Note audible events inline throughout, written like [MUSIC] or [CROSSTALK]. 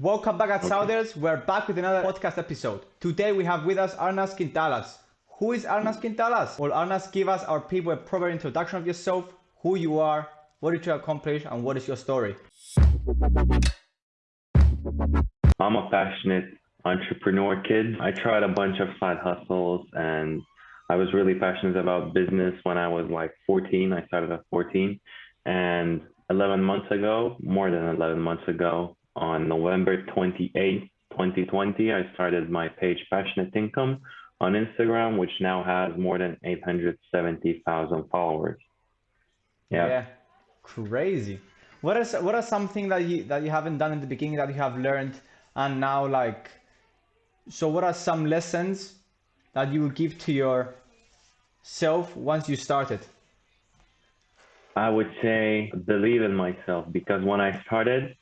Welcome back at okay. We're back with another podcast episode. Today we have with us Arnas Quintalas. Who is Arnas Quintalas? Well, Arnas, give us our people a proper introduction of yourself, who you are, what did you accomplish, and what is your story? I'm a passionate entrepreneur kid. I tried a bunch of side hustles and I was really passionate about business when I was like 14. I started at 14. And 11 months ago, more than 11 months ago, on November 28, 2020, I started my page Passionate Income on Instagram, which now has more than 870,000 followers. Yeah. yeah. Crazy. What is what are something that you that you haven't done in the beginning that you have learned and now like so what are some lessons that you would give to your self once you started? I would say believe in myself because when I started,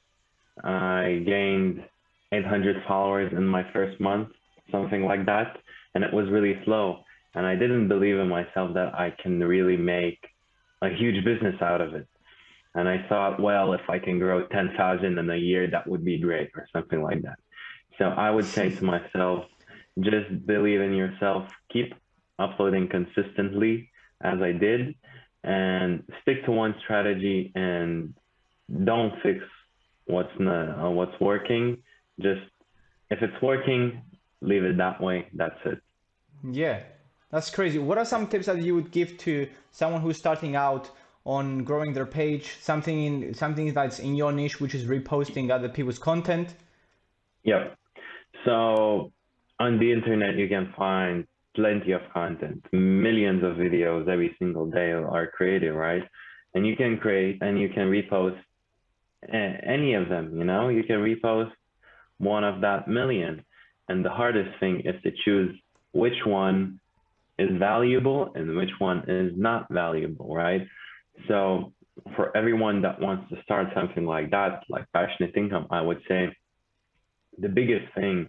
Uh, I gained 800 followers in my first month, something like that, and it was really slow. And I didn't believe in myself that I can really make a huge business out of it. And I thought, well, if I can grow 10,000 in a year, that would be great, or something like that. So I would say to myself, just believe in yourself, keep uploading consistently as I did, and stick to one strategy and don't fix what's not uh, what's working. Just if it's working, leave it that way. That's it. Yeah, that's crazy. What are some tips that you would give to someone who's starting out on growing their page? Something in something that's in your niche, which is reposting other people's content. Yep. So on the internet, you can find plenty of content, millions of videos every single day are created, right? And you can create and you can repost any of them, you know, you can repost one of that million. And the hardest thing is to choose which one is valuable and which one is not valuable, right? So for everyone that wants to start something like that, like passionate income, I would say the biggest thing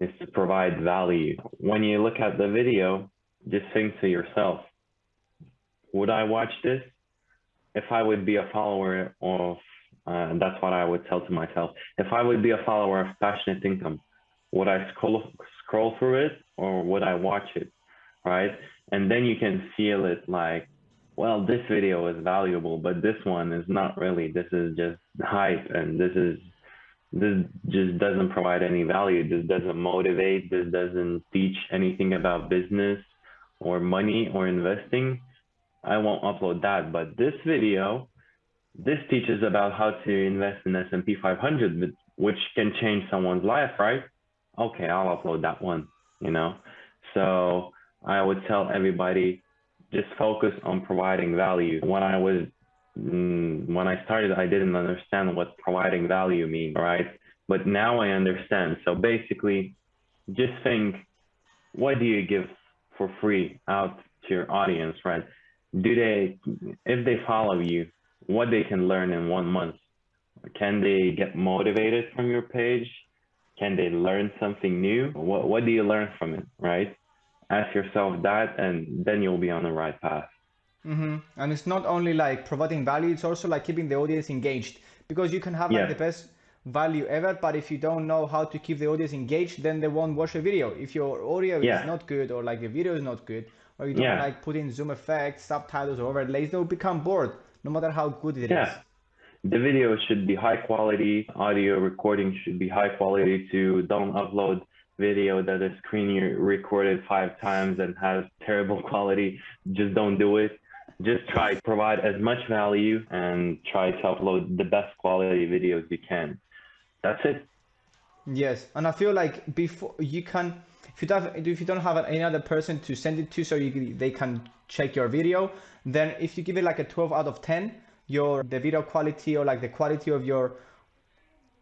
is to provide value. When you look at the video, just think to yourself, would I watch this? If I would be a follower of, uh, that's what I would tell to myself. If I would be a follower of Passionate Income, would I scroll, scroll through it or would I watch it? Right. And then you can feel it like, well, this video is valuable, but this one is not really. This is just hype and this is this just doesn't provide any value. This doesn't motivate. This doesn't teach anything about business or money or investing. I won't upload that. But this video, this teaches about how to invest in S&P 500, which can change someone's life, right? Okay, I'll upload that one, you know? So I would tell everybody, just focus on providing value. When I was Mm, when I started, I didn't understand what providing value means, right? But now I understand. So basically, just think, what do you give for free out to your audience, right? Do they, if they follow you, what they can learn in one month? Can they get motivated from your page? Can they learn something new? What, what do you learn from it, right? Ask yourself that, and then you'll be on the right path. Mm-hmm. And it's not only like providing value; it's also like keeping the audience engaged because you can have like yeah. the best value ever, but if you don't know how to keep the audience engaged, then they won't watch the video. If your audio yeah. is not good or like the video is not good, or you don't yeah. like put in zoom effects, subtitles, or overlays, they'll become bored no matter how good it yeah. is. The video should be high quality, audio recording should be high quality too. Don't upload video that is screen recorded five times and has terrible [LAUGHS] quality. Just don't do it just try to provide as much value and try to upload the best quality videos you can. That's it. Yes, and I feel like before you can, if you don't, if you don't have any other person to send it to, so you they can check your video, then if you give it like a 12 out of 10, your the video quality or like the quality of your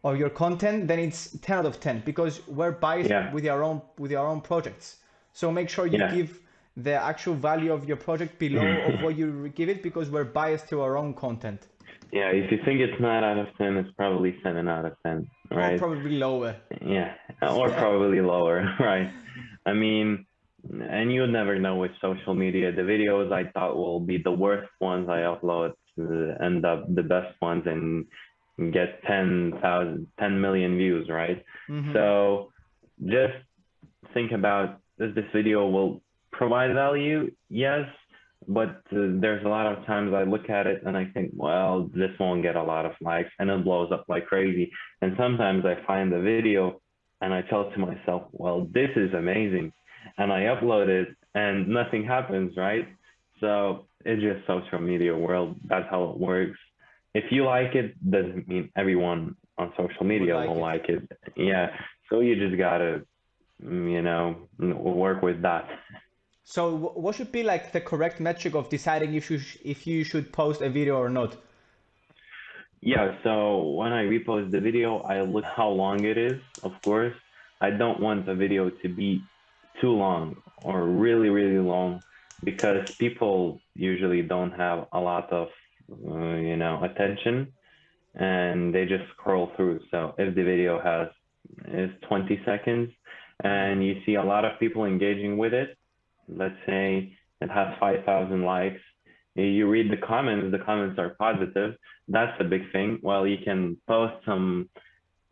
of your content, then it's 10 out of 10 because we're biased yeah. with our own with your own projects. So make sure you yeah. give the actual value of your project below [LAUGHS] of what you give it because we're biased to our own content. Yeah, if you think it's 9 out of 10, it's probably 7 out of 10, right? Or probably lower. Yeah, or probably lower, [LAUGHS] right? I mean, and you never know with social media. The videos I thought will be the worst ones I upload end up the best ones, and get 10,000, 10 million views, right? Mhm. So just think about does this video will provide value? Yes, but uh, there's a lot of times I look at it and I think, well, this won't get a lot of likes and it blows up like crazy. And sometimes I find the video and I tell to myself, well, this is amazing. And I upload it and nothing happens, right? So it's just social media world. That's how it works. If you like it, doesn't mean everyone on social media like will it. like it. Yeah. So you just gotta, you know, work with that. So what should be like the correct metric of deciding if you if you should post a video or not? Yeah, so when I repost the video, I look how long it is, of course. I don't want the video to be too long or really, really long because people usually don't have a lot of, uh, you know, attention and they just scroll through. So if the video has is 20 seconds and you see a lot of people engaging with it, let's say it has 5,000 likes, you read the comments, the comments are positive that's a big thing. Well, you can post some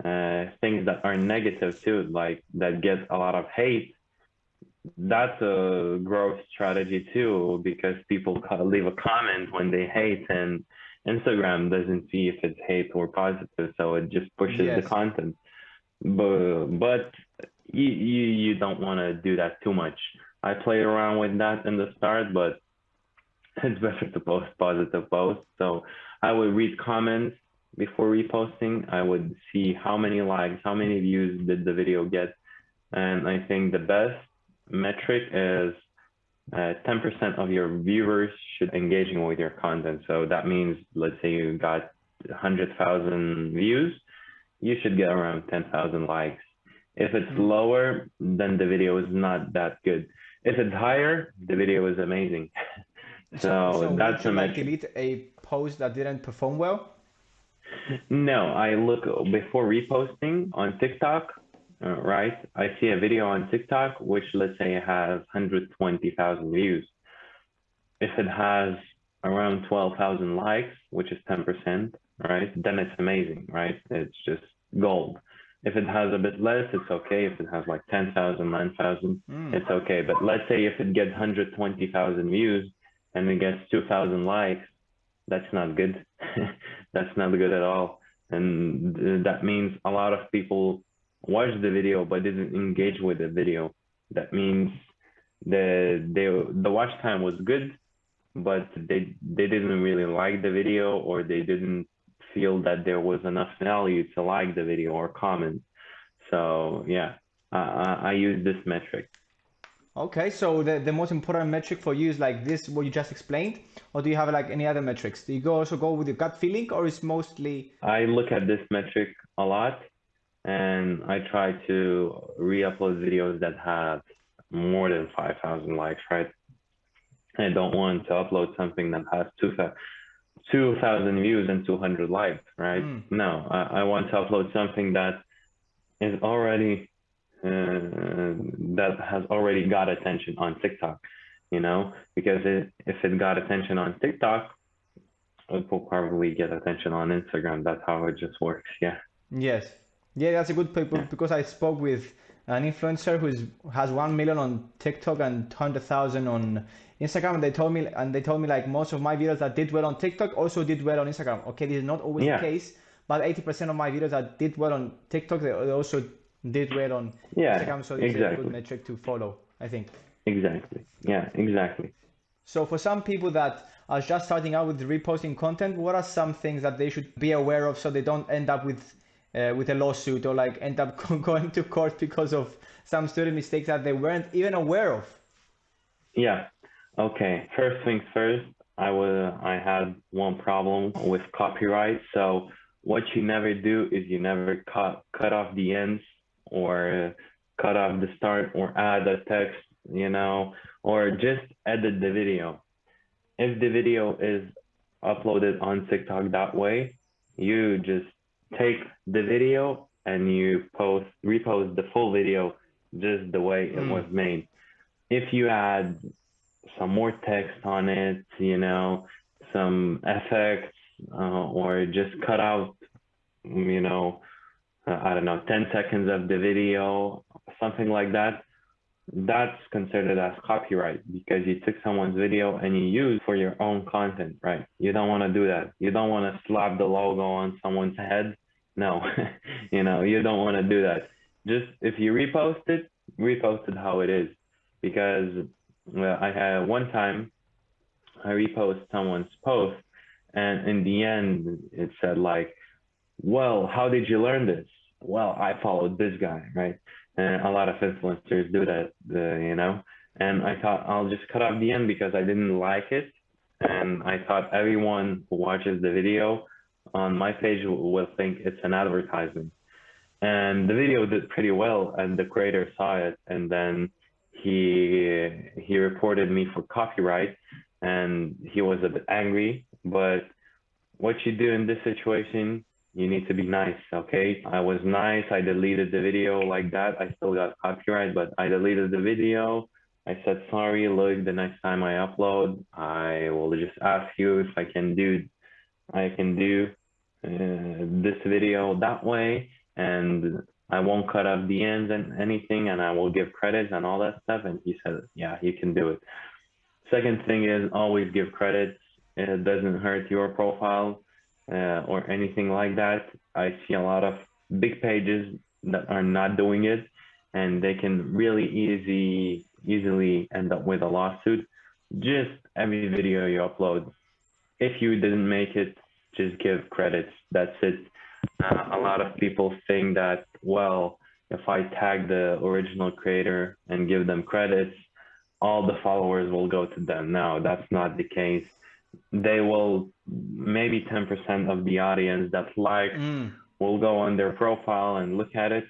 uh, things that are negative too, like that get a lot of hate. That's a growth strategy too, because people leave a comment when they hate, and Instagram doesn't see if it's hate or positive, so it just pushes Yes. the content. But but you you, you don't want to do that too much. I played around with that in the start, but [LAUGHS] it's better to post positive posts. So I would read comments before reposting. I would see how many likes, how many views did the video get. And I think the best metric is uh, 10% of your viewers should engaging with your content. So that means, let's say you got 100,000 views, you should get around 10,000 likes. If it's Mhm. lower, then the video is not that good. If it's higher, the video is amazing. [LAUGHS] So, would that's a like delete a post that didn't perform well? No, I look before reposting on TikTok, uh, right? I see a video on TikTok, which let's say has 120,000 views. If it has around 12,000 likes, which is 10%, right? Then it's amazing, right? It's just gold. If it has a bit less, it's okay. If it has like 10,000, 9,000, Mm. it's okay. But let's say if it gets 120,000 views and it gets 2,000 likes, that's not good. [LAUGHS] that's not good at all. And th- that means a lot of people watched the video but didn't engage with the video. That means the they, the watch time was good, but they they didn't really like the video or they didn't feel that there was enough value to like the video or comment. So yeah, I, I, I use this metric. Okay, so the, the most important metric for you is like this, what you just explained, or do you have like any other metrics? Do you go also go with your gut feeling, or is mostly I look at this metric a lot and I try to re-upload videos that have more than 5,000 likes, right? I don't want to upload something that has 2,000 2,000 views and 200 likes, right? Mm. No, I, I want to upload something that is already, uh, that has already got attention on TikTok, you know, because it, if it got attention on TikTok, it will probably get attention on Instagram. That's how it just works. Yeah. Yes. Yeah, that's a good people because I spoke with an influencer who has one million on TikTok and hundred thousand on Instagram, and they told me and they told me like most of my videos that did well on TikTok also did well on Instagram. Okay, this is not always Yeah. the case, but eighty percent of my videos that did well on TikTok they also did well on Yeah. Instagram. So it's a good metric to follow, I think. Exactly. Yeah. Exactly. So for some people that are just starting out with reposting content, what are some things that they should be aware of so they don't end up with uh, with a lawsuit or like end up [LAUGHS] going to court because of some student mistakes that they weren't even aware of? Yeah. Okay. First things first. I was I had one problem with copyright. So what you never do is you never cut cut off the ends or cut off the start or add a text, you know, or just edit the video. If the video is uploaded on TikTok that way, you just take the video and you post repost the full video just the way it Mm. was made. If you add some more text on it, you know, some effects, uh, or just cut out you know, uh, I don't know, 10 seconds of the video, something like that, that's considered as copyright because you took someone's video and you use for your own content, right? You don't want to do that. You don't want to slap the logo on someone's head. No, [LAUGHS] you know, you don't want to do that. Just if you repost it, repost it how it is. Because I had one time I repost someone's post and in the end it said like, well, how did you learn this? Well, I followed this guy, right? And a lot of influencers do that, uh, you know. And I thought I'll just cut off the end because I didn't like it, and I thought everyone who watches the video on my page will think it's an advertisement. And the video did pretty well, and the creator saw it, and then he he reported me for copyright, and he was a bit angry. But what you do in this situation, you need to be nice, okay? I was nice. I deleted the video like that. I still got copyright, but I deleted the video. I said, sorry, look, the next time I upload, I will just ask you if I can do, I can do uh, this video that way. And I won't cut off the ends and anything, and I will give credits and all that stuff. And he said, yeah, you can do it. Second thing is always give credits. It doesn't hurt your profile uh, or anything like that. I see a lot of big pages that are not doing it, and they can really easy easily end up with a lawsuit. Just every video you upload, if you didn't make it, just give credits. That's it. Uh, a lot of people think that well, if I tag the original creator and give them credits, all the followers will go to them. No, that's not the case. They will maybe 10% of the audience that like mm. will go on their profile and look at it.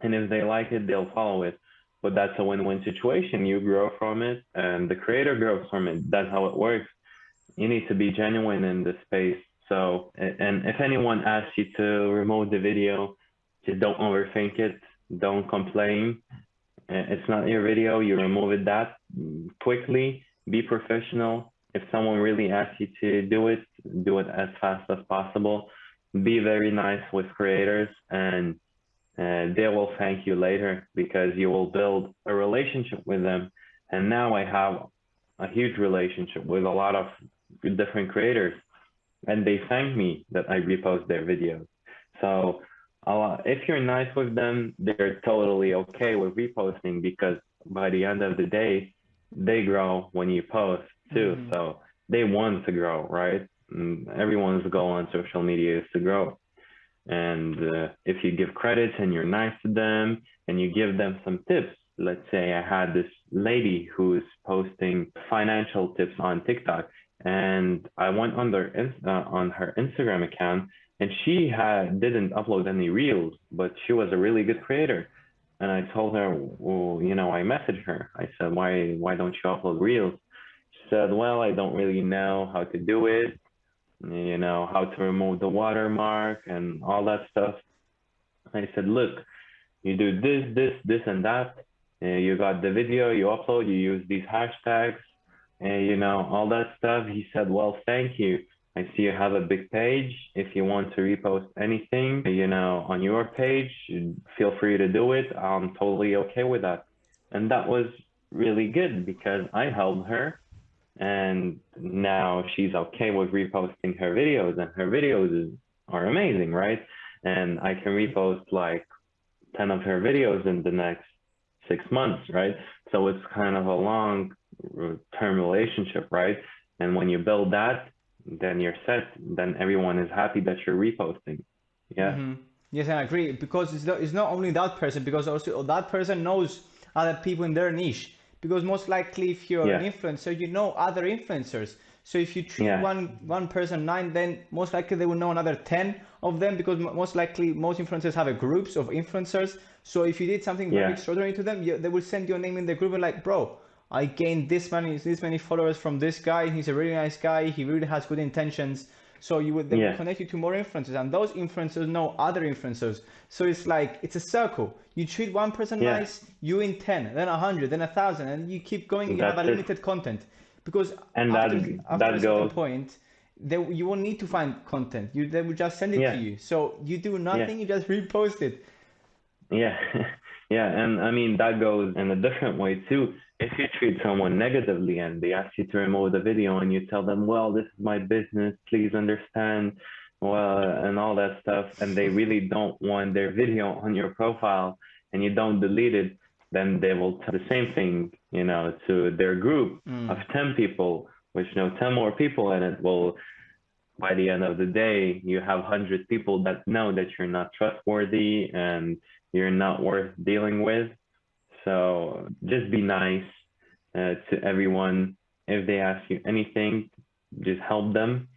And if they like it they'll follow it. But that's a win-win situation. You grow from it and the creator grows from it. That's how it works. You need to be genuine in this space so and if anyone asks you to remove the video just don't overthink it. Don't complain. It's not your video. You remove it that quickly. Be professional. If someone really asks you to do it, do it as fast as possible. Be very nice with creators and uh, they will thank you later because you will build a relationship with them. And now I have a huge relationship with a lot of different creators and they thank me that I repost their videos. So uh, if you're nice with them, they're totally okay with reposting because by the end of the day, they grow when you post too. Mm-hmm. So they want to grow, right? Everyone's goal on social media is to grow. And uh, if you give credits and you're nice to them and you give them some tips, let's say I had this lady who's posting financial tips on TikTok, and I went on their uh, on her Instagram account, and she had didn't upload any reels, but she was a really good creator. And I told her, well, you know, I messaged her. I said, why why don't you upload reels? She said, well, I don't really know how to do it, you know, how to remove the watermark and all that stuff. I said, look, you do this, this, this, and that. And you got the video, you upload, you use these hashtags, and you know, all that stuff. He said, well, thank you. I see you have a big page. If you want to repost anything, you know, on your page, feel free to do it. I'm totally okay with that. And that was really good because I helped her and now she's okay with reposting her videos and her videos are amazing right and i can repost like 10 of her videos in the next six months right so it's kind of a long term relationship right? And when you build that then you're set. Then everyone is happy that you're reposting. Yeah. Mm-hmm. yes i agree. Because it's not, it's not only that person because also that person knows other people in their niche. Because most likely if you're yeah. an influencer you know other influencers. So if you treat yeah. one one person nine then most likely they will know another 10 of them because most likely most influencers have a groups of influencers. So if you did something very extraordinary to them you, they will send your name in the group and like bro i gained this many this many followers from this guy he's a really nice guy he really has good intentions so you would they yeah. connect you to more influencers, and those influencers know other influencers. So it's like it's a circle. You treat one person yeah. nice, you in ten, then a hundred, then a thousand, and you keep going. You have a limited content because and after, that, after that a certain point, they you won't need to find content. You they will just send it Yeah. to you. So you do nothing. You just repost it. Yeah, [LAUGHS] yeah, and I mean that goes in a different way too. If you treat someone negatively and they ask you to remove the video and you tell them, well, this is my business, please understand, well, and all that stuff, and they really don't want their video on your profile and you don't delete it, then they will tell the same thing, you know, to their group Mm. of 10 people, which know 10 more people in it will by the end of the day, you have 100 people that know that you're not trustworthy and you're not worth dealing with. So just be nice uh, to everyone. If they ask you anything, just help them.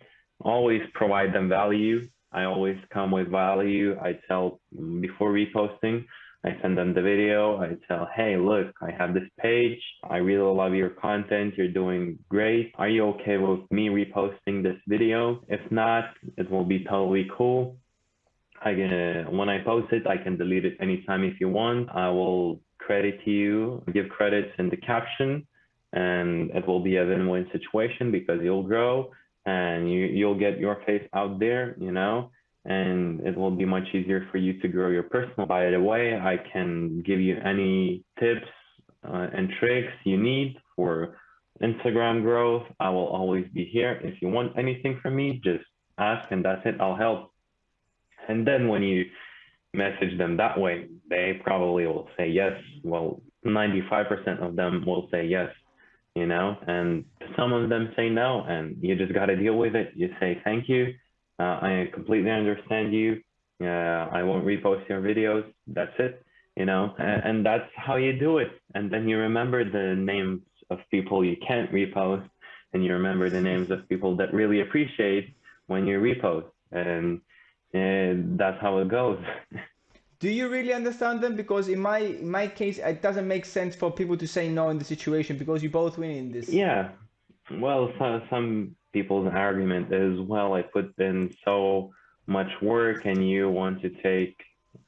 Always provide them value. I always come with value. I tell before reposting, I send them the video. I tell, hey, look, I have this page. I really love your content. You're doing great. Are you okay with me reposting this video? If not, it will be totally cool. I can, when I post it, I can delete it anytime if you want. I will credit to you, give credits in the caption, and it will be a win-win situation because you'll grow and you, you'll get your face out there, you know, and it will be much easier for you to grow your personal. By the way, I can give you any tips uh, and tricks you need for Instagram growth. I will always be here. If you want anything from me, just ask and that's it. I'll help. And then when you message them that way, they probably will say yes. Well, 95% of them will say yes, you know, and some of them say no, and you just got to deal with it. You say thank you. Uh, I completely understand you. Uh, I won't repost your videos. That's it, you know, and, and that's how you do it. And then you remember the names of people you can't repost, and you remember the names of people that really appreciate when you repost. And and that's how it goes. Do you really understand them? Because in my in my case, it doesn't make sense for people to say no in the situation because you both win in this. yeah. Well, some, some people's argument is, well, I put in so much work and you want to take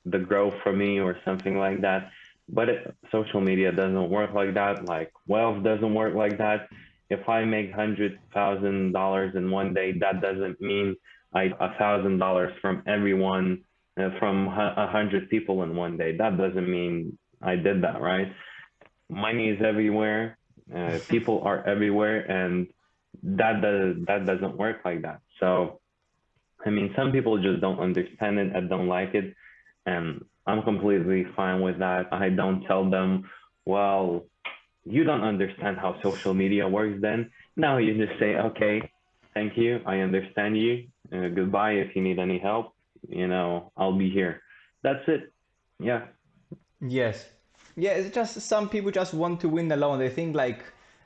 the growth from me or something like that. But it, social media doesn't work like that. Like wealth doesn't work like that. If I make hundred thousand dollars in one day, that doesn't mean I a thousand dollars from everyone uh, from a hundred people in one day. That doesn't mean I did that, right? Money is everywhere. Uh, [LAUGHS] people are everywhere, and that does that doesn't work like that. So, I mean, some people just don't understand it and don't like it, and I'm completely fine with that. I don't tell them, well, you don't understand how social media works. Then now you just say, okay, thank you, I understand you. Uh, goodbye. If you need any help, you know, I'll be here. That's it. Yeah. Yes. Yeah, it's just some people just want to win alone. They think like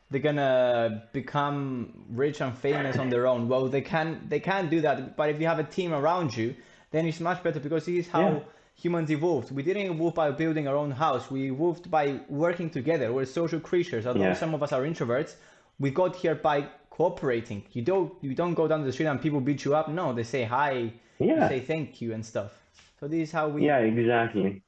they're gonna become rich and famous on their own. Well, they can they can do that, but if you have a team around you, then it's much better because this is how Yeah. humans evolved. We didn't evolve by building our own house. We evolved by working together. We're social creatures. Although Yeah. some of us are introverts, we got here by cooperating. You don't you don't go down the street and people beat you up. No, they say hi, Yeah. they say thank you and stuff. So this is how we Yeah, exactly.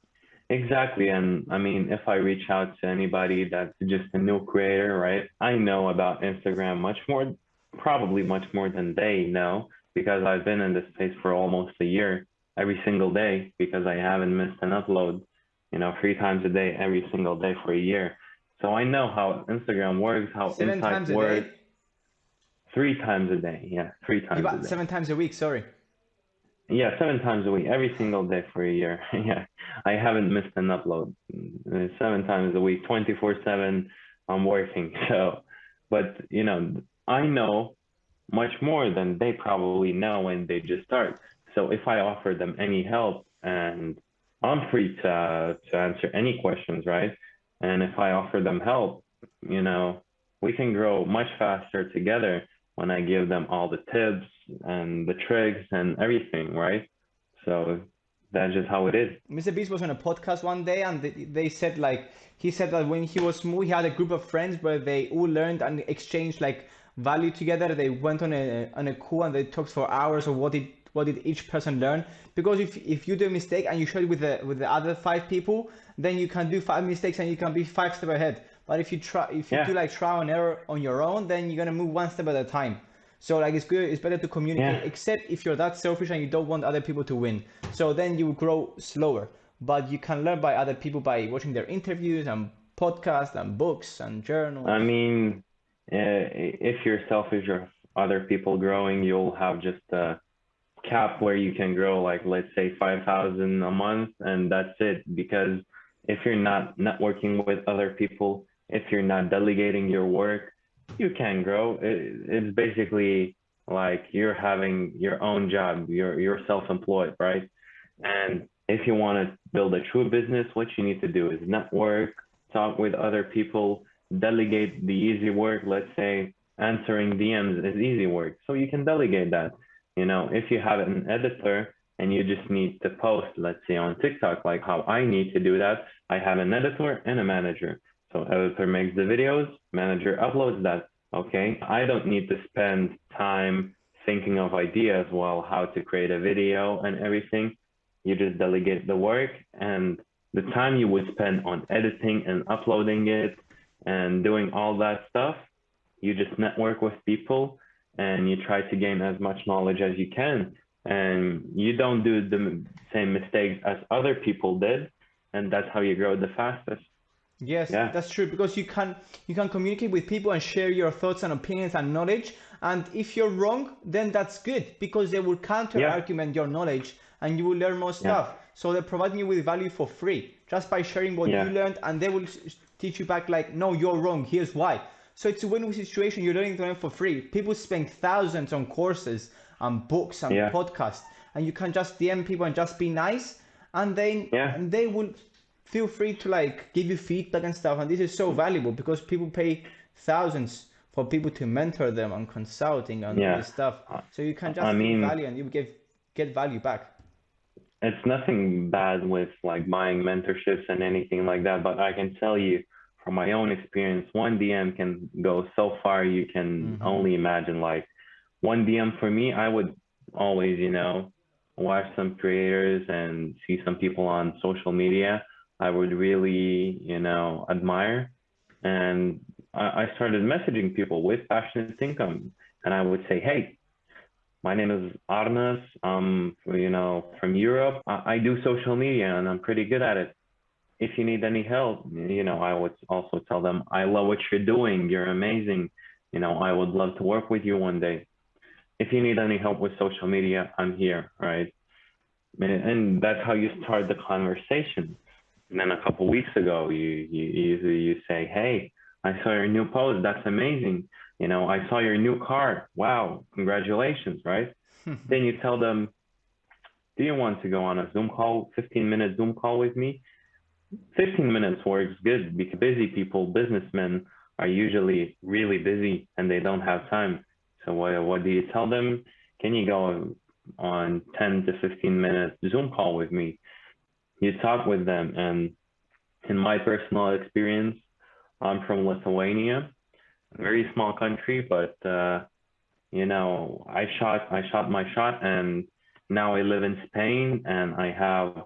Exactly. And I mean, if I reach out to anybody that's just a new creator, right? I know about Instagram much more, probably much more than they know because I've been in this space for almost a year every single day because I haven't missed an upload, you know, three times a day, every single day for a year. So I know how Instagram works, how seven insights times a work. day. Three times a day. Yeah, three times a About day. seven times a week, sorry. Yeah, seven times a week, every single day for a year. [LAUGHS] yeah, I haven't missed an upload. Uh, Seven times a week, 24/7, I'm working. [LAUGHS] So, but you know, I know much more than they probably know when they just start. So if I offer them any help, and I'm free to to answer any questions, right? And if I offer them help, you know, we can grow much faster together when I give them all the tips and the tricks and everything, right? So that's just how it is. Mr. Beast was on a podcast one day and they, said like he said that when he was small he had a group of friends where they all learned and exchanged like value together. They went on a on a call and they talked for hours of what did what did each person learn. Because if if you do a mistake and you share it with the with the other five people, then you can do five mistakes and you can be five steps ahead. But if you try if you Yeah. do like trial and error on your own, then you're gonna move one step at a time. So like it's good, it's better to communicate, Yeah. except if you're that selfish and you don't want other people to win. So then you grow slower. But you can learn by other people by watching their interviews and podcasts and books and journals. I mean, uh, if you're selfish or other people growing, you'll have just a cap where you can grow, like let's say 5,000 a month, and that's it. Because if you're not networking with other people, if you're not delegating your work, you can grow. It, it's basically like you're having your own job. You're you're self-employed, right? And if you want to build a true business, what you need to do is network, talk with other people, delegate the easy work. Let's say answering DMs is easy work, so you can delegate that. You know, if you have an editor and you just need to post, let's say on TikTok, like how I need to do that, I have an editor and a manager. So editor makes the videos, manager uploads that. Okay, I don't need to spend time thinking of ideas, well, how to create a video and everything. You just delegate the work and the time you would spend on editing and uploading it and doing all that stuff, you just network with people and you try to gain as much knowledge as you can. And you don't do the same mistakes as other people did. And that's how you grow the fastest. Yes, Yeah. that's true because you can you can communicate with people and share your thoughts and opinions and knowledge. And if you're wrong, then that's good because they will counter Yeah. argument your knowledge and you will learn more stuff. So they're providing you with value for free just by sharing what Yeah. you learned, and they will teach you back like, no, you're wrong. Here's why. So it's a win-win situation. You're learning to learn for free. People spend thousands on courses and books and Yeah. podcasts, and you can just DM people and just be nice, and then Yeah. and they will feel free to like give you feedback and stuff and this is so valuable because people pay thousands for people to mentor them on consulting and Yeah. this stuff so you can just I give mean- value and you get get value back it's nothing bad with like buying mentorships and anything like that, but I can tell you from my own experience, one DM can go so far you can Mhm. only imagine. Like one DM for me, I would always, you know, watch some creators and see some people on social media I would really, you know, admire. And I, I started messaging people with passionate income. And I would say, hey, my name is Arnas. I'm, you know, from Europe. I, I do social media and I'm pretty good at it. If you need any help, you know, I would also tell them, I love what you're doing. You're amazing. You know, I would love to work with you one day. If you need any help with social media, I'm here, right? And, and that's how you start the conversation. And then a couple weeks ago, you, you, you, you say, hey, I saw your new post. That's amazing you know, I saw your new car. Wow, congratulations, right? Hmm. then you tell them, do you want to go on a Zoom call, 15 minute Zoom call with me? 15 minutes works good because busy people, businessmen are usually really busy and they don't have time. So what, what do you tell them? Can you go on 10 to 15 minute Zoom call with me? You talk with them. And in my personal experience, I'm from Lithuania very small country, but uh, you know, I shot I shot my shot, and now I live in Spain, and I have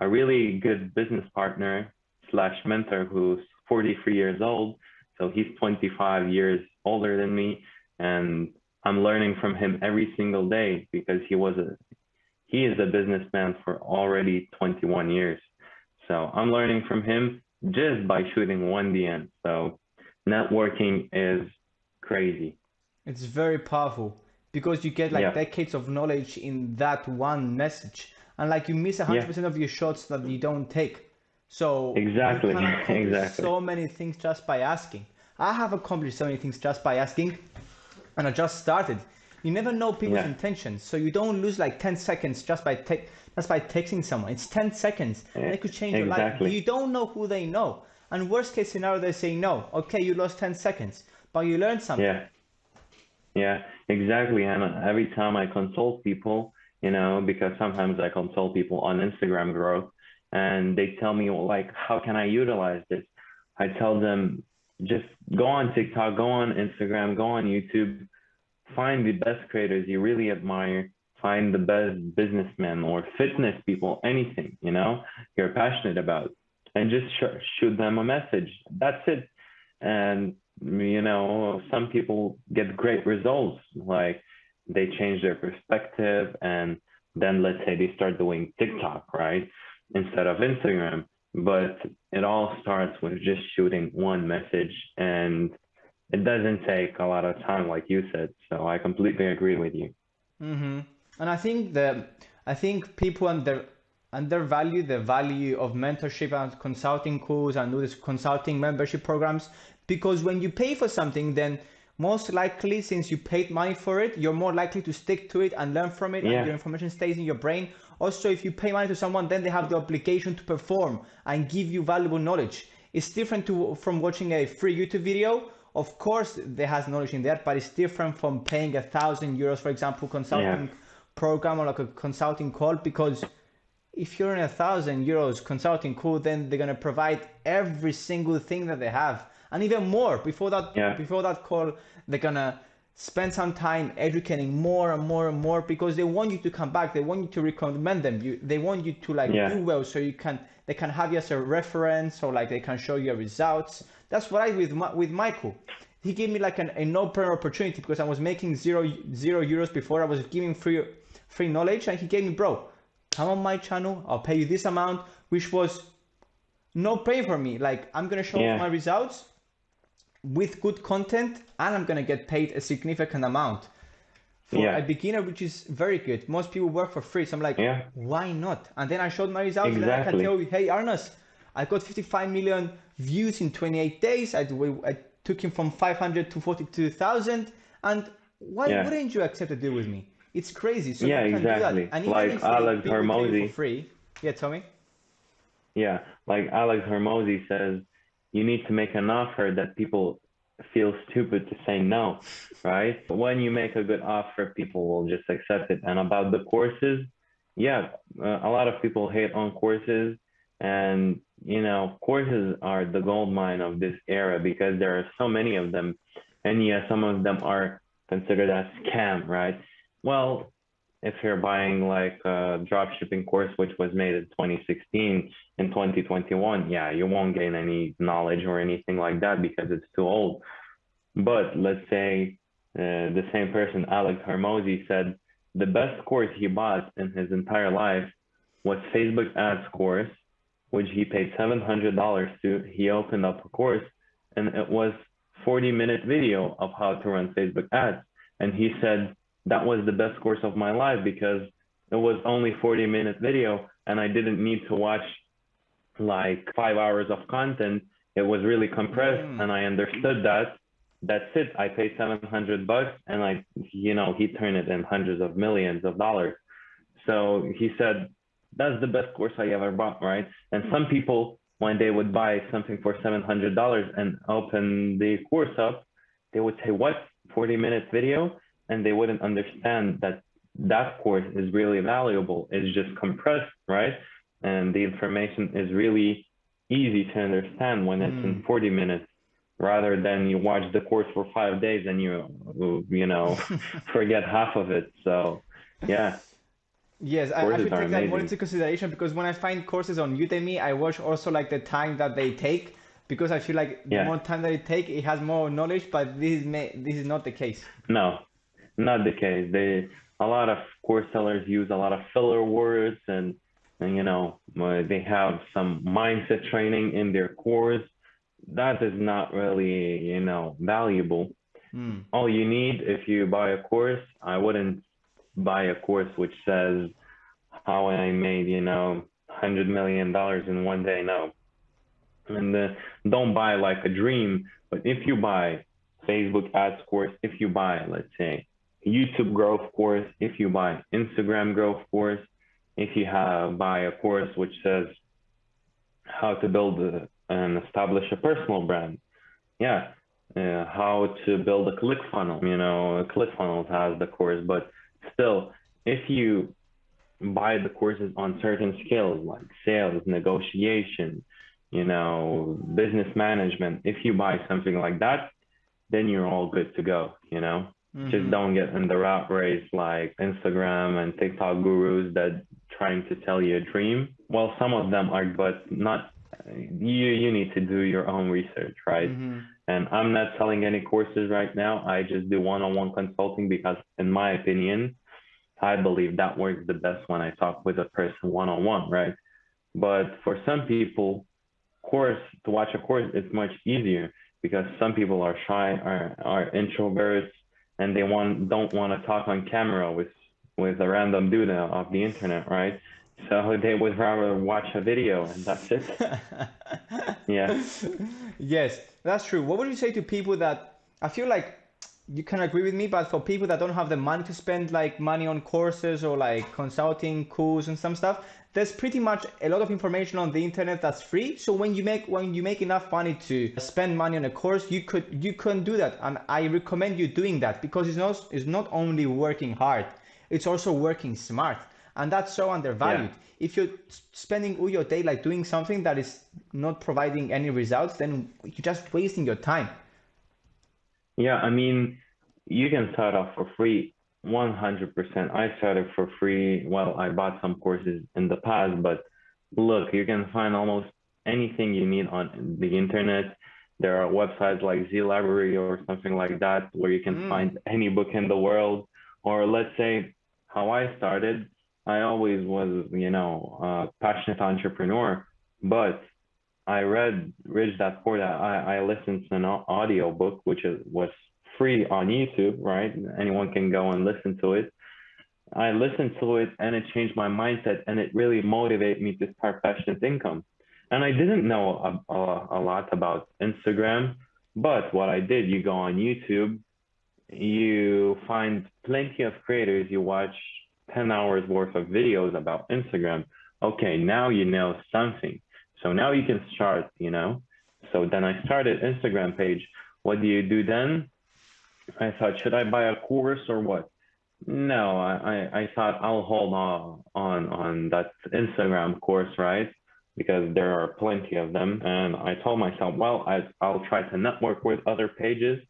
a really good business partner slash mentor who's 43 years old. So he's 25 years older than me, and I'm learning from him every single day because he was a he is a businessman for already 21 years. So I'm learning from him just by shooting one DM. So networking is crazy. It's very powerful because you get like Yeah. decades of knowledge in that one message, and like you miss hundred percent of your shots that you don't take. So Exactly, [LAUGHS] exactly. So many things just by asking. I have accomplished so many things just by asking, and I just started. You never know people's Yeah. intentions, so you don't lose like ten seconds just by te- just by texting someone. It's ten seconds, and it could change your life. You don't know who they know, and worst case scenario, they say no. Okay, you lost ten seconds, but you learned something. Yeah. Yeah, exactly. And uh, every time I consult people, you know, because sometimes I consult people on Instagram growth and they tell me, well, like, how can I utilize this? I tell them, just go on TikTok, go on Instagram, go on YouTube, find the best creators you really admire, find the best businessmen or fitness people, anything, you know, you're passionate about, and just sh- shoot them a message. That's it. And you know, some people get great results, like they change their perspective and then let's say they start doing TikTok, right? Instead of Instagram. But it all starts with just shooting one message and it doesn't take a lot of time, like you said. So I completely agree with you. Mm-hmm. And I think that I think people under undervalue the value of mentorship and consulting calls and this consulting membership programs because when you pay for something, then most likely since you paid money for it, you're more likely to stick to it and learn from it, yeah. and your information stays in your brain. Also, if you pay money to someone, then they have the obligation to perform and give you valuable knowledge. It's different to from watching a free YouTube video of course there has knowledge in that but it's different from paying a thousand euros for example consulting yeah. program or like a consulting call because if you're in a thousand euros consulting call then they're going to provide every single thing that they have and even more before that yeah. before that call they're going to spend some time educating more and more and more because they want you to come back they want you to recommend them you they want you to like yeah. do well so you can they can have you as a reference or like they can show you results that's what I with my, with Michael. He gave me like an, a no-brainer opportunity because I was making zero zero euros before. I was giving free free knowledge, and he gave me, bro, come on my channel. I'll pay you this amount, which was no pay for me. Like I'm gonna show yeah. my results with good content, and I'm gonna get paid a significant amount for yeah. a beginner, which is very good. Most people work for free, so I'm like, yeah. why not? And then I showed my results, exactly. and I can tell you, hey, Arnas, I got 55 million views in 28 days. I, I took him from 500 to 42,000. And why yeah. wouldn't you accept a deal with me? It's crazy. So yeah, exactly. And like Alex Hormozi. free. Yeah, tell me. Yeah, like Alex Hormozi says, you need to make an offer that people feel stupid to say no, right? When you make a good offer, people will just accept it. And about the courses, yeah, uh, a lot of people hate on courses and you know, courses are the gold mine of this era because there are so many of them. And yeah, some of them are considered as scam, right? Well, if you're buying like a drop shipping course, which was made in 2016 and 2021, yeah, you won't gain any knowledge or anything like that because it's too old. But let's say uh, the same person, Alex Hormozi, said the best course he bought in his entire life was Facebook ads course which he paid $700 to. He opened up a course and it was 40 minute video of how to run Facebook ads. And he said that was the best course of my life because it was only 40 minute video and I didn't need to watch like five hours of content. It was really compressed mm. and I understood that. That's it. I paid 700 bucks and I, you know, he turned it in hundreds of millions of dollars. So he said that's the best course I ever bought, right? And some people, when they would buy something for $700 and open the course up, they would say, what, 40 minutes video? And they wouldn't understand that that course is really valuable. It's just compressed, right? And the information is really easy to understand when it's mm. in 40 minutes rather than you watch the course for five days and you, you know, [LAUGHS] forget half of it. So, yeah. Yes, I, I, should take that more into consideration because when I find courses on Udemy, I watch also like the time that they take because I feel like yeah. the more time that it take, it has more knowledge. But this is this is not the case. No, not the case. They a lot of course sellers use a lot of filler words and, and you know they have some mindset training in their course. That is not really you know valuable. Mm. All you need if you buy a course, I wouldn't buy a course which says how I made, you know, hundred million dollars in one day. No. And uh, don't buy like a dream, but if you buy Facebook ads course, if you buy, let's say, YouTube growth course, if you buy Instagram growth course, if you have buy a course which says how to build a, and establish a personal brand, yeah, uh, how to build a click funnel. You know, ClickFunnels has the course, but still, if you buy the courses on certain skills like sales, negotiation, you know, business management, if you buy something like that, then you're all good to go, you know. Mm-hmm. Just don't get in the rat race like Instagram and TikTok gurus that trying to tell you a dream. Well, some of them are, but not. You you need to do your own research, right? Mm-hmm. And I'm not selling any courses right now. I just do one-on-one consulting because, in my opinion, I believe that works the best when I talk with a person one-on-one, right? But for some people, course to watch a course is much easier because some people are shy, are are introverts, and they want don't want to talk on camera with with a random dude off the internet, right? So they would rather watch a video and that's it. [LAUGHS] yeah. Yes, that's true. What would you say to people that I feel like you can agree with me, but for people that don't have the money to spend like money on courses or like consulting courses and some stuff, there's pretty much a lot of information on the internet that's free. So when you make when you make enough money to spend money on a course, you could you can do that, and I recommend you doing that because it's not it's not only working hard, it's also working smart, and that's so undervalued. Yeah. If you're spending all your day like doing something that is not providing any results, then you're just wasting your time. Yeah, I mean, you can start off for free 100%. I started for free. Well, I bought some courses in the past, but look, you can find almost anything you need on the internet. There are websites like Z Library or something like that where you can mm. find any book in the world. Or let's say how I started, I always was, you know, a passionate entrepreneur, but I read Rich Dad Poor Dad. I, I listened to an audio book, which is, was free on YouTube, right? Anyone can go and listen to it. I listened to it and it changed my mindset and it really motivated me to start Passionate Income. And I didn't know a, a, a lot about Instagram, but what I did, you go on YouTube, you find plenty of creators, you watch 10 hours worth of videos about Instagram. Okay, now you know something. So now you can start, you know. So then I started Instagram page. What do you do then? I thought, should I buy a course or what? No, I, I, thought I'll hold on, on on that Instagram course, right? Because there are plenty of them. And I told myself, well, I, I'll try to network with other pages.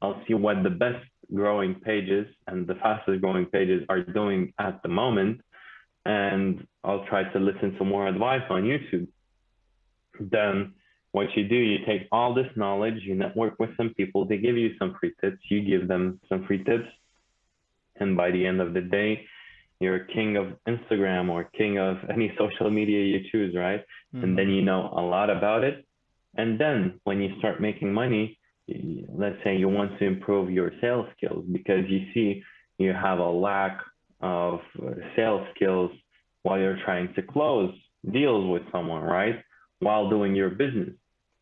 I'll see what the best growing pages and the fastest growing pages are doing at the moment. And I'll try to listen to more advice on YouTube. Then what you do, you take all this knowledge, you network with some people, they give you some free tips, you give them some free tips. And by the end of the day, you're king of Instagram or king of any social media you choose, right? Mm-hmm. And then you know a lot about it. And then when you start making money, let's say you want to improve your sales skills because you see you have a lack of sales skills while you're trying to close deals with someone, right? While doing your business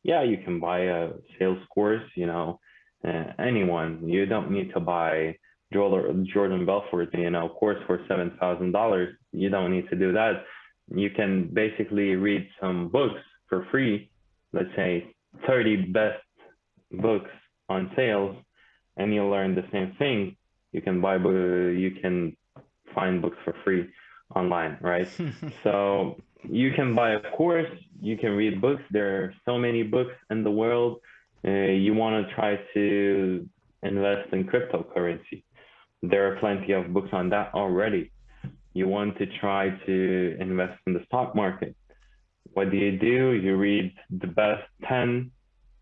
yeah, you can buy a sales course, you know, uh, anyone. You don't need to buy Jordan Belfort, you know, course for $7,000. You don't need to do that. You can basically read some books for free, let's say 30 best books on sales, and you'll learn the same thing. You can buy, you can find books for free online, right? [LAUGHS] so you can buy a course, you can read books. There are so many books in the world. Uh, you want to try to invest in cryptocurrency. There are plenty of books on that already. You want to try to invest in the stock market. What do you do? You read the best 10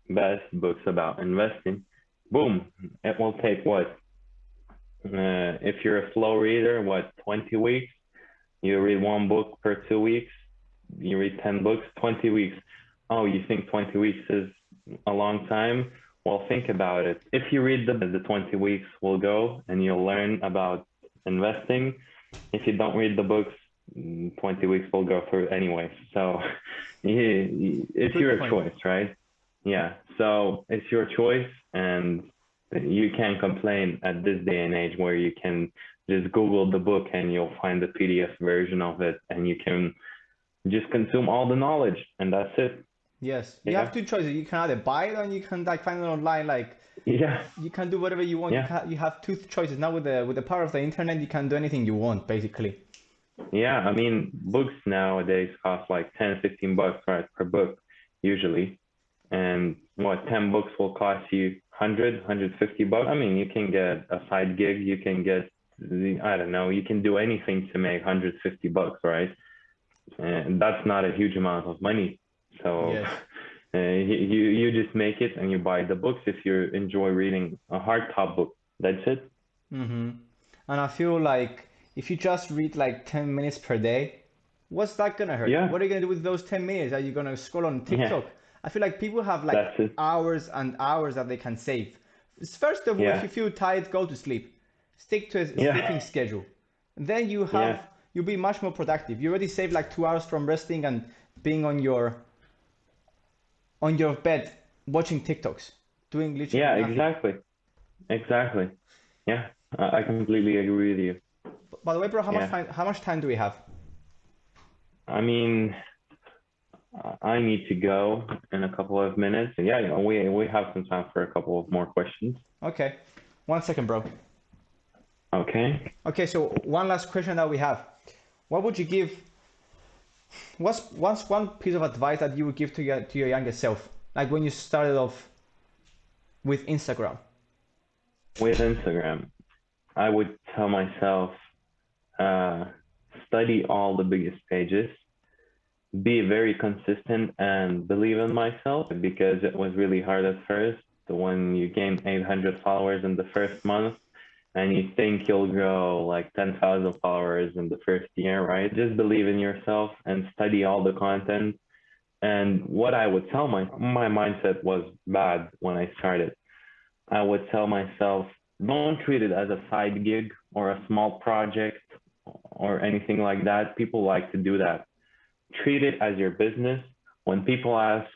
best books about investing. Boom. It will take what? Uh, if you're a slow reader, what, 20 weeks? You read one book per two weeks you read 10 books, 20 weeks. Oh, you think 20 weeks is a long time? Well, think about it. If you read the, the 20 weeks will go and you'll learn about investing. If you don't read the books, 20 weeks will go through anyway. So [LAUGHS] it's your choice, right? Yeah. So it's your choice and you can't complain at this day and age where you can just Google the book and you'll find the PDF version of it and you can just consume all the knowledge and that's it. Yes. You yeah. have two choices. You can either buy it or you can like find it online. Like yeah. you can do whatever you want. Yeah. you, can, you have two choices. Now with the with the power of the internet you can do anything you want basically. Yeah. I mean books nowadays cost like 10 15 bucks right per book usually and what 10 books will cost you 100 150 bucks i mean you can get a side gig you can get the i don't know you can do anything to make 150 bucks right and that's not a huge amount of money. So, yes. [LAUGHS] Uh, you you just make it and you buy the books if you enjoy reading a hardtop book. That's it. Mm-hmm. And I feel like if you just read like 10 minutes per day, what's that gonna hurt? Yeah. What are you gonna do with those 10 minutes? Are you gonna scroll on TikTok? I feel like people have like hours and hours that they can save. First of all, Yeah. if you feel tired, go to sleep. Stick to a Yeah. sleeping schedule. Then you have Yeah. you'll be much more productive. You already saved like two hours from resting and being on your on your bed watching TikToks, doing literally Yeah, nothing. exactly. Exactly. Yeah, I I completely agree with you. By the way, bro, how much time how much time do we have? I mean, I need to go in a couple of minutes. Yeah, yeah, we we have some time for a couple of more questions. Okay. One second, bro. Okay. Okay, so one last question that we have. What would you give what's what's one piece of advice that you would give to your to your younger self? Like when you started off with Instagram. With Instagram, I would tell myself, uh, study all the biggest pages, be very consistent, and believe in myself because it was really hard at first. When you gain 800 followers in the first month, and you think you'll grow like 10,000 followers in the first year, right? Just believe in yourself and study all the content. And what I would tell my my mindset was bad when I started. I would tell myself, don't treat it as a side gig or a small project or anything like that. People like to do that. Treat it as your business. When people ask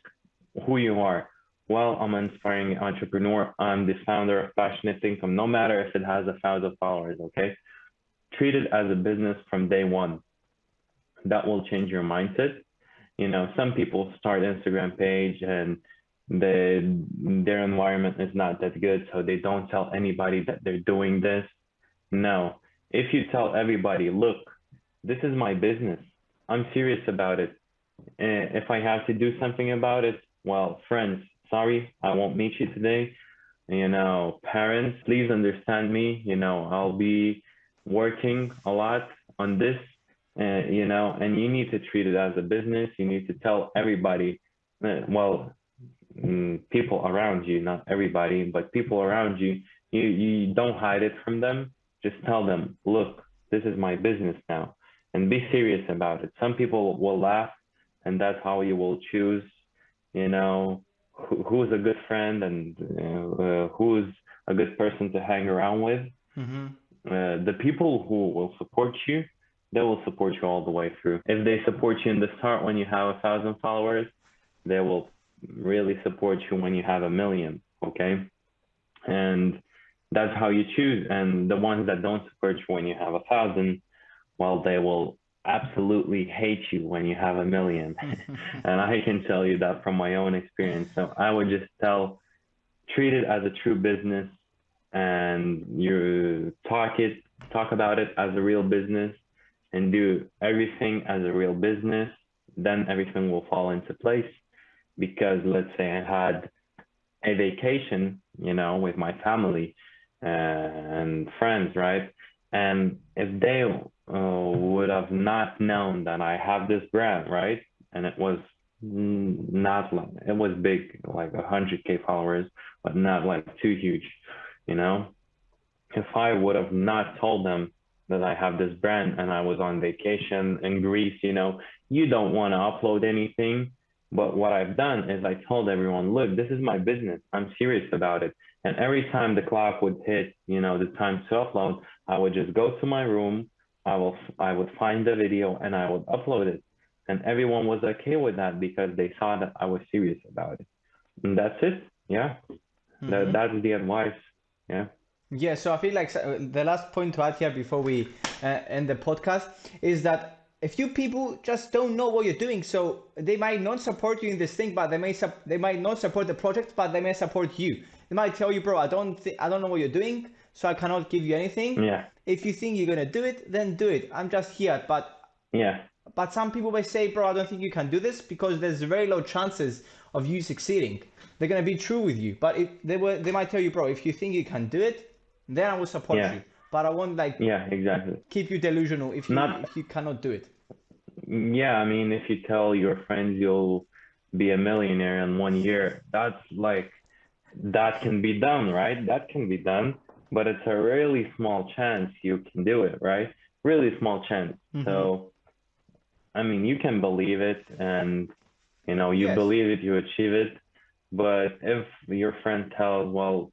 who you are, well, I'm an inspiring entrepreneur. I'm the founder of Passionate Income, no matter if it has a thousand followers, okay? Treat it as a business from day one. That will change your mindset. You know, some people start Instagram page and the their environment is not that good, so they don't tell anybody that they're doing this. No, if you tell everybody, look, this is my business. I'm serious about it. And if I have to do something about it, well, friends, sorry, I won't meet you today. You know, parents, please understand me. You know, I'll be working a lot on this, uh, you know, and you need to treat it as a business. You need to tell everybody, uh, well, mm, people around you, not everybody, but people around you, you, you don't hide it from them. Just tell them, look, this is my business now, and be serious about it. Some people will laugh, and that's how you will choose, you know, who, who's a good friend and uh, who's a good person to hang around with. Mm-hmm. Uh, the people who will support you, they will support you all the way through. If they support you in the start when you have a thousand followers, they will really support you when you have a million. Okay. And that's how you choose. And the ones that don't support you when you have a thousand, well, they will absolutely hate you when you have a million. [LAUGHS] and I can tell you that from my own experience. So I would just tell, treat it as a true business and you talk it, talk about it as a real business and do everything as a real business. Then everything will fall into place because let's say I had a vacation, you know, with my family uh, and friends, right? And if they uh, would have not known that I have this brand, right? And it was not like it was big, like a hundred k followers, but not like too huge, you know. If I would have not told them that I have this brand and I was on vacation in Greece, you know, you don't want to upload anything. But what I've done is I told everyone, look, this is my business. I'm serious about it. And every time the clock would hit, you know, the time to upload, I would just go to my room, I will I would find the video and I would upload it. And everyone was okay with that because they saw that I was serious about it. And that's it. Yeah. Mhm. That, that's the advice. Yeah. Yeah, so I feel like the last point to add here before we uh, end the podcast is that a few people just don't know what you're doing, so they might not support you in this thing, but they may sup- they might not support the project, but they may support you. They might tell you, bro, I don't thi- I don't know what you're doing, so I cannot give you anything. Yeah. If you think you're gonna do it, then do it. I'm just here, but Yeah. but some people may say, bro, I don't think you can do this because there's very low chances of you succeeding. They're gonna be true with you, but if they were, they might tell you, bro, if you think you can do it, then I will support Yeah. you. But I won't like Yeah, exactly. keep you delusional if you Not- if you cannot do it. Yeah, I mean, if you tell your friends you'll be a millionaire in one year. That's like that can be done, right? That can be done, but it's a really small chance you can do it, right? Really small chance. Mhm. So, I mean, you can believe it, and you know, you Yes. believe it, you achieve it. But if your friend tells, well,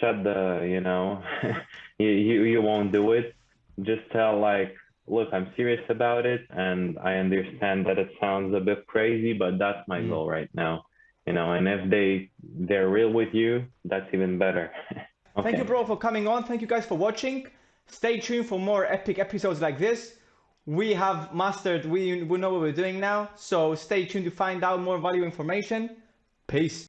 shut the, you know, [LAUGHS] you, you you won't do it, just tell like, look, I'm serious about it, and I understand that it sounds a bit crazy, but that's my Mm. goal right now. You know, and if they they're real with you, that's even better. [LAUGHS] Thank you, bro, for coming on. Thank you guys for watching. Stay tuned for more epic episodes like this. We have mastered, we, we know what we're doing now. So stay tuned to find out more value information. Peace.